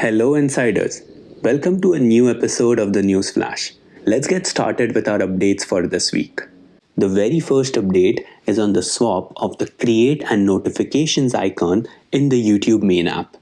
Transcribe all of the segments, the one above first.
Hello, insiders. Welcome to a new episode of the News Flash. Let's get started with our updates for this week. The very first update is on the swap of the create and notifications icon in the YouTube main app.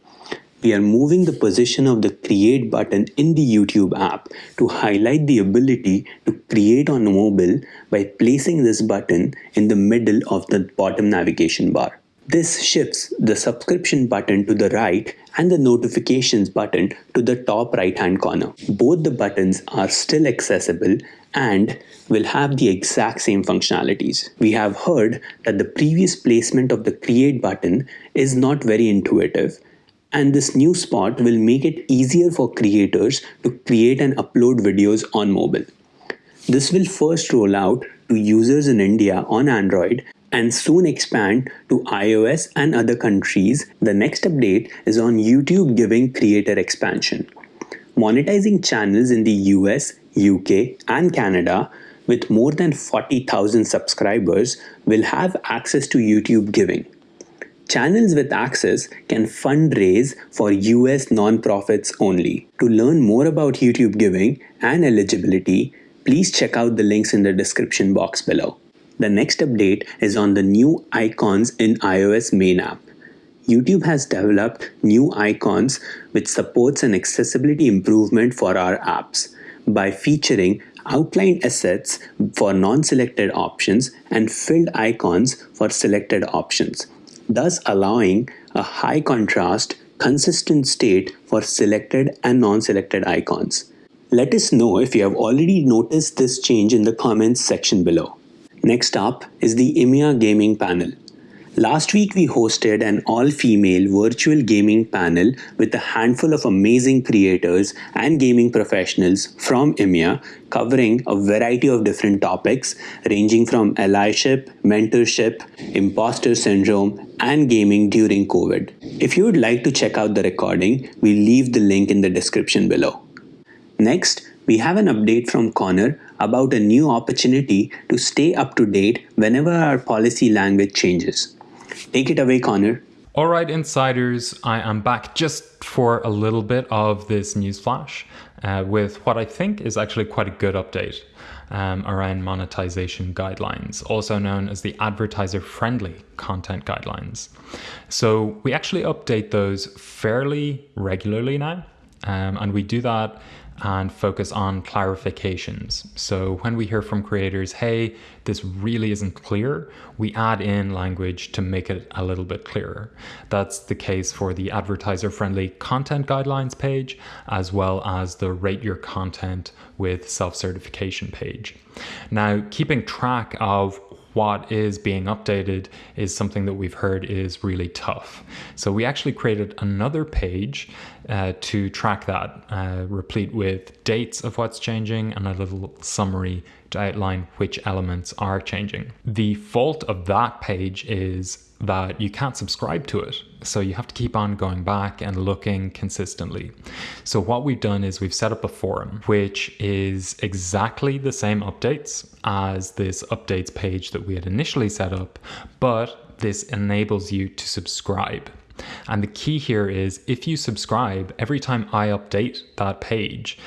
We are moving the position of the create button in the YouTube app to highlight the ability to create on mobile by placing this button in the middle of the bottom navigation bar. This shifts the subscription button to the right and the notifications button to the top right hand corner. Both the buttons are still accessible and will have the exact same functionalities. We have heard that the previous placement of the create button is not very intuitive and this new spot will make it easier for creators to create and upload videos on mobile. This will first roll out to users in India on Android and soon expand to iOS and other countries. The next update is on YouTube giving creator expansion. Monetizing channels in the US, UK, and Canada with more than 40,000 subscribers will have access to YouTube giving. Channels with access can fundraise for US nonprofits only. To learn more about YouTube giving and eligibility, please check out the links in the description box below. The next update is on the new icons in iOS main app. YouTube has developed new icons which supports an accessibility improvement for our apps by featuring outline assets for non-selected options and filled icons for selected options, thus allowing a high contrast, consistent state for selected and non-selected icons. Let us know if you have already noticed this change in the comments section below. Next up is the EMEA Gaming Panel. Last week we hosted an all-female virtual gaming panel with a handful of amazing creators and gaming professionals from EMEA covering a variety of different topics ranging from allyship, mentorship, imposter syndrome, and gaming during COVID. If you would like to check out the recording, we'll leave the link in the description below. Next, we have an update from Connor about a new opportunity to stay up to date whenever our policy language changes. Take it away, Connor. All right, insiders, I am back just for a little bit of this news flash uh, with what I think is actually quite a good update um, around monetization guidelines, also known as the advertiser friendly content guidelines. So we actually update those fairly regularly now, um, and we do that and focus on clarifications. So when we hear from creators, hey, this really isn't clear, we add in language to make it a little bit clearer. That's the case for the advertiser friendly content guidelines page, as well as the rate your content with self certification page. Now, keeping track of what is being updated is something that we've heard is really tough. So we actually created another page uh, to track that, uh, replete with dates of what's changing and a little summary to outline which elements are changing. The fault of that page is that you can't subscribe to it. So you have to keep on going back and looking consistently. So what we've done is we've set up a forum, which is exactly the same updates as this updates page that we had initially set up, but this enables you to subscribe. And the key here is if you subscribe, every time I update that page,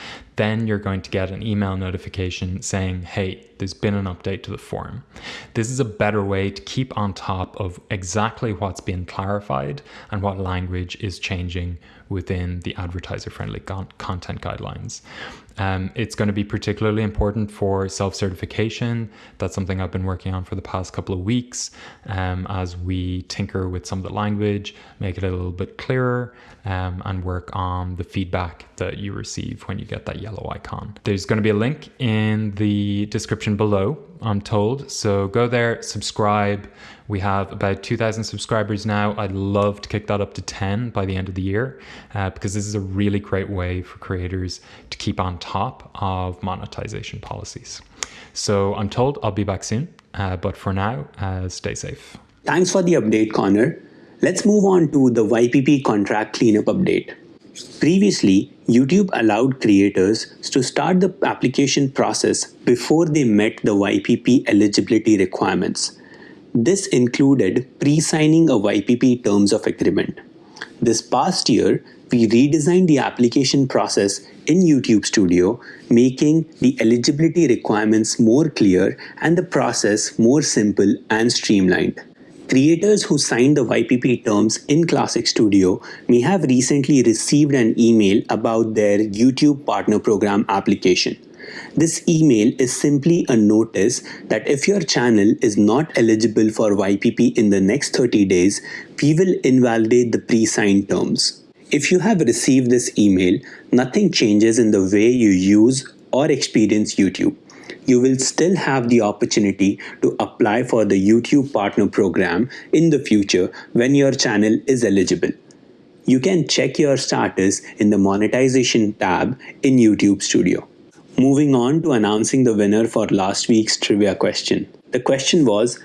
then you're going to get an email notification saying, hey, there's been an update to the forum. This is a better way to keep on top of exactly what's been clarified and what language is changing within the advertiser friendly content guidelines. Um, it's going to be particularly important for self certification. That's something I've been working on for the past couple of weeks um, as we tinker with some of the language, make it a little bit clearer, um, and work on the feedback that you receive when you get that yellow icon. There's going to be a link in the description below, I'm told. So go there, subscribe. We have about 2,000 subscribers now. I'd love to kick that up to 10 by the end of the year uh, because this is a really great way for creators to keep on top of monetization policies. So I'm told I'll be back soon, uh, but for now, uh, stay safe. Thanks for the update, Connor. Let's move on to the YPP contract cleanup update. Previously, YouTube allowed creators to start the application process before they met the YPP eligibility requirements. This included pre-signing a YPP terms of agreement. This past year, we redesigned the application process in YouTube Studio, making the eligibility requirements more clear and the process more simple and streamlined. Creators who signed the YPP terms in Classic Studio may have recently received an email about their YouTube Partner Program application. This email is simply a notice that if your channel is not eligible for YPP in the next 30 days, we will invalidate the pre-signed terms. If you have received this email, nothing changes in the way you use or experience YouTube you will still have the opportunity to apply for the YouTube Partner Program in the future when your channel is eligible. You can check your status in the Monetization tab in YouTube Studio. Moving on to announcing the winner for last week's trivia question. The question was,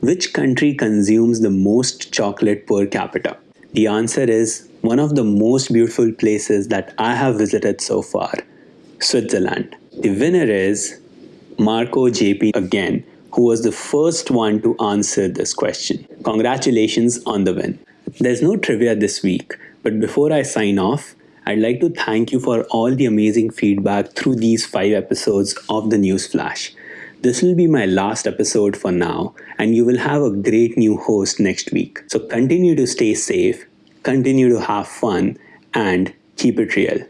which country consumes the most chocolate per capita? The answer is one of the most beautiful places that I have visited so far, Switzerland. The winner is Marco JP again, who was the first one to answer this question. Congratulations on the win. There's no trivia this week, but before I sign off, I'd like to thank you for all the amazing feedback through these five episodes of the News Flash. This will be my last episode for now, and you will have a great new host next week. So continue to stay safe, continue to have fun, and keep it real.